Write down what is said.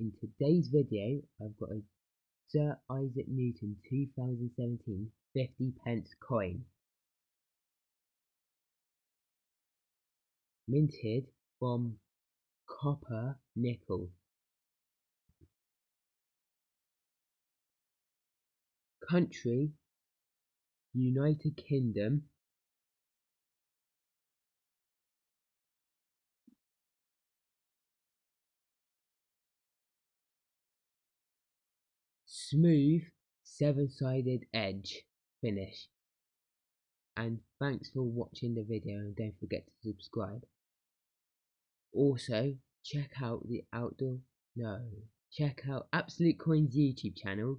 in today's video I've got a Sir Isaac Newton 2017 50 pence coin. Minted from copper nickel. Country United Kingdom smooth seven-sided edge finish. And thanks for watching the video and don't forget to subscribe. Also check out the outdoor no check out absolute coins youtube channel